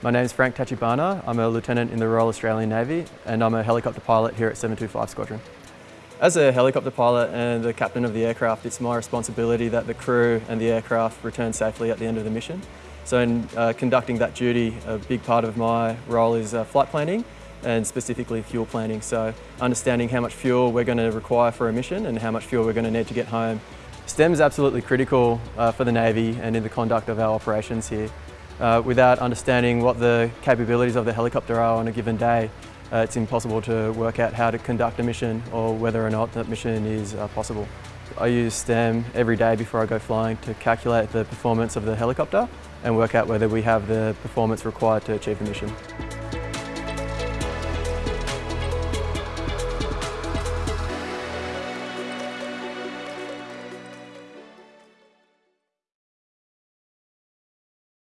My name is Frank Tachibana. I'm a lieutenant in the Royal Australian Navy and I'm a helicopter pilot here at 725 Squadron. As a helicopter pilot and the captain of the aircraft, it's my responsibility that the crew and the aircraft return safely at the end of the mission. So in uh, conducting that duty, a big part of my role is uh, flight planning and specifically fuel planning. So understanding how much fuel we're going to require for a mission and how much fuel we're going to need to get home. STEM is absolutely critical uh, for the Navy and in the conduct of our operations here. Uh, without understanding what the capabilities of the helicopter are on a given day, uh, it's impossible to work out how to conduct a mission or whether or not that mission is uh, possible. I use STEM every day before I go flying to calculate the performance of the helicopter and work out whether we have the performance required to achieve the mission.